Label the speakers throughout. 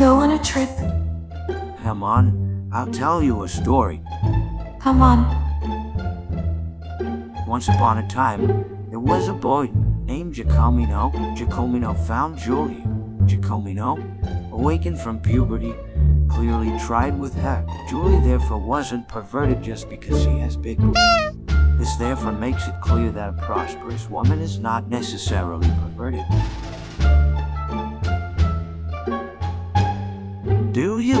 Speaker 1: go on a trip.
Speaker 2: Come on, I'll tell you a story.
Speaker 1: Come on.
Speaker 2: Once upon a time, there was a boy named Jacomino. Jacomino found Julia. Jacomino, awakened from puberty, clearly tried with her. Julie therefore wasn't perverted just because she has big boobs. This therefore makes it clear that a prosperous woman is not necessarily perverted.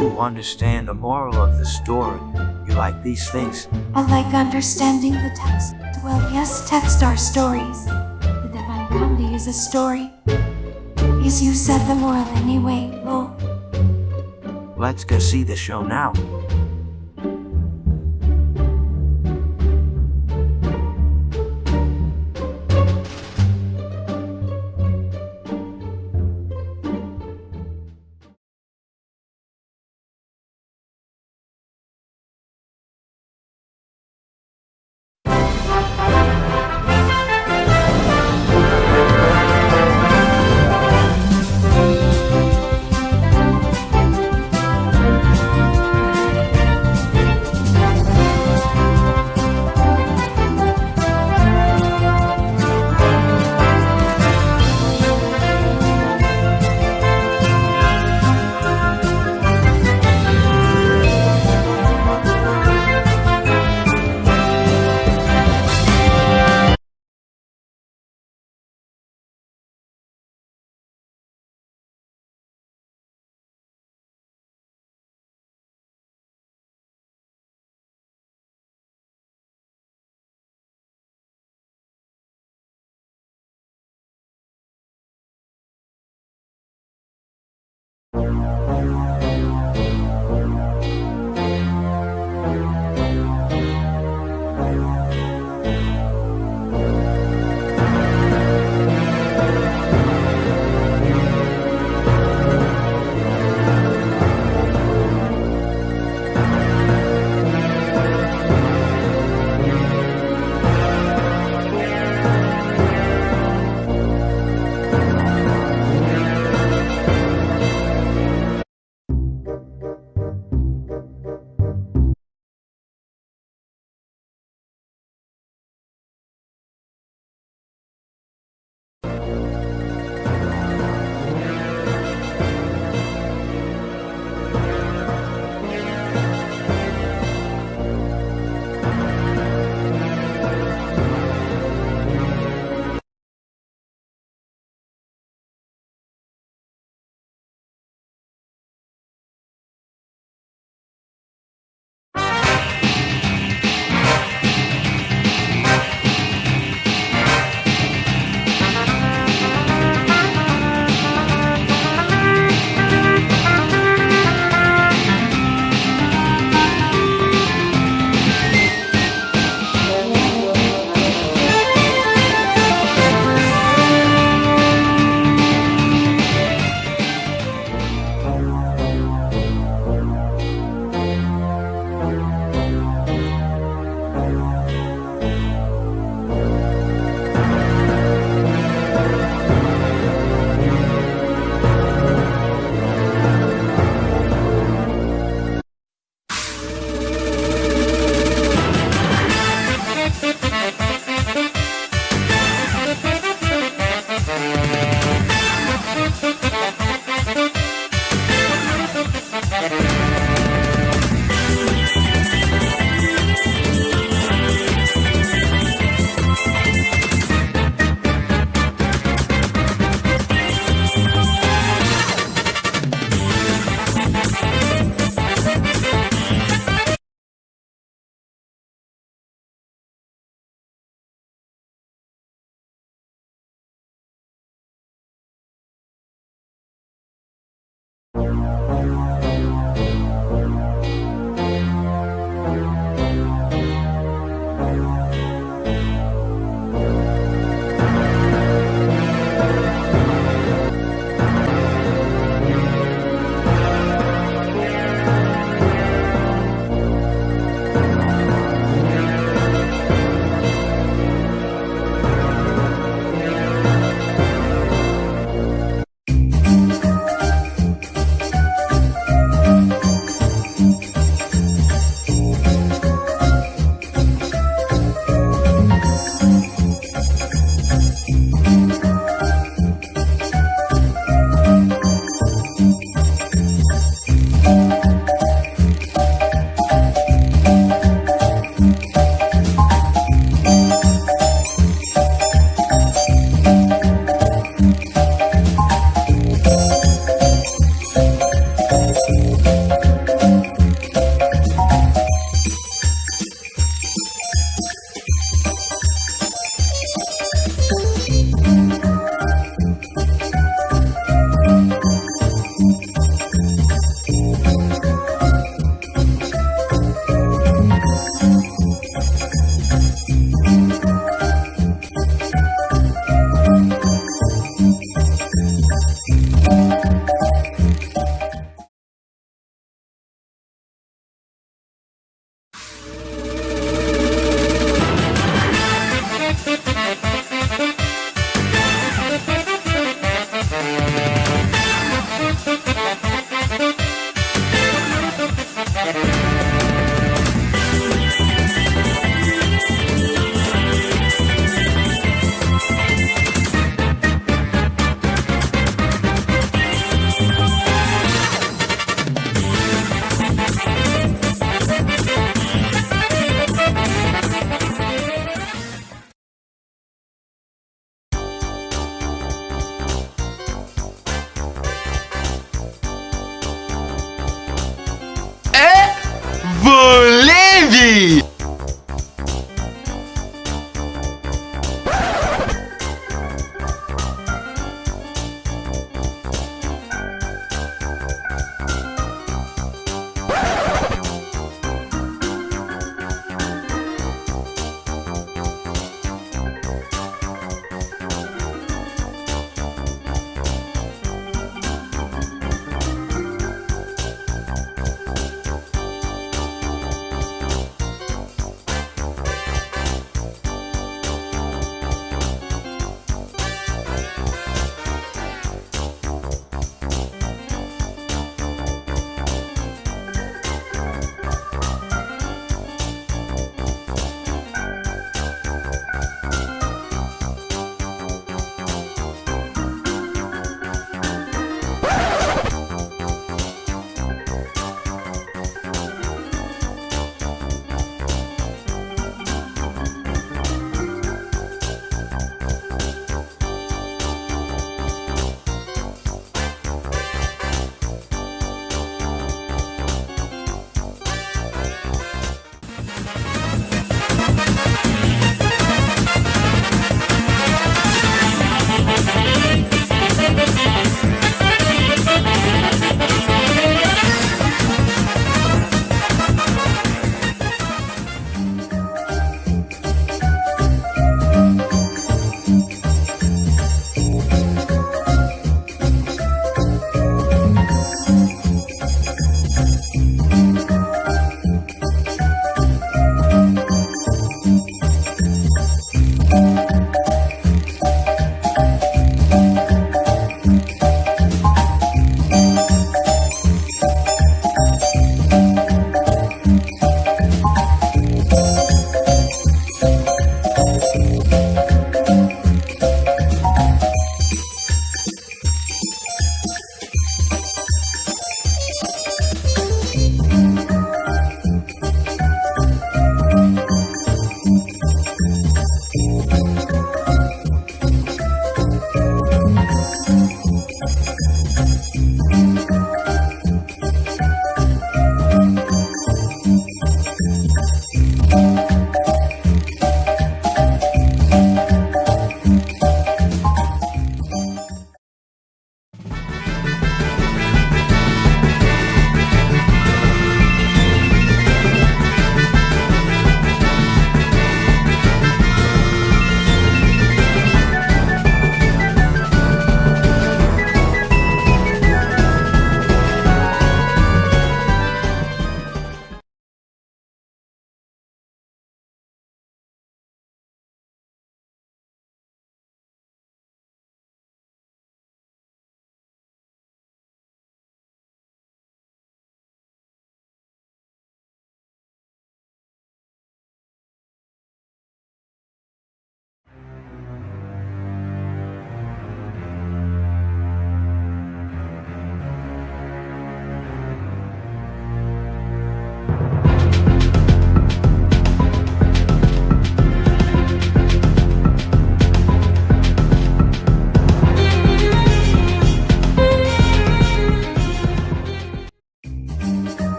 Speaker 2: You understand the moral of the story? You like these things?
Speaker 1: I like understanding the text. Well, yes, text are stories. The Divine Comedy is a story. Yes, you said the moral anyway, lol.
Speaker 2: Let's go see the show now.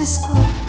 Speaker 1: to school.